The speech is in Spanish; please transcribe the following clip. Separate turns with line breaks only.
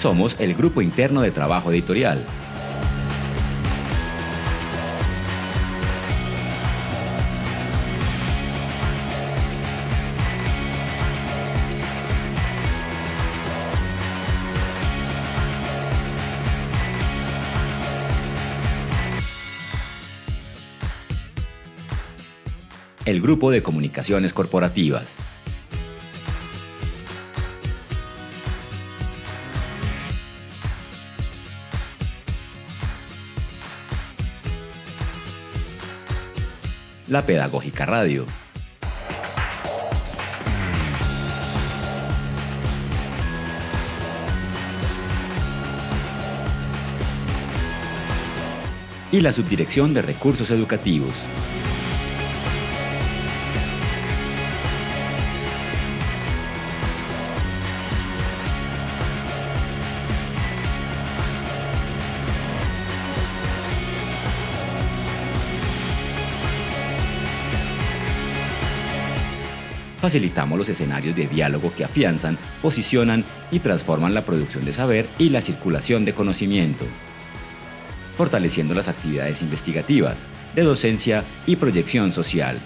Somos el Grupo Interno de Trabajo Editorial. el Grupo de Comunicaciones Corporativas. La Pedagógica Radio. Y la Subdirección de Recursos Educativos. Facilitamos los escenarios de diálogo que afianzan, posicionan y transforman la producción de saber y la circulación de conocimiento, fortaleciendo las actividades investigativas, de docencia y proyección social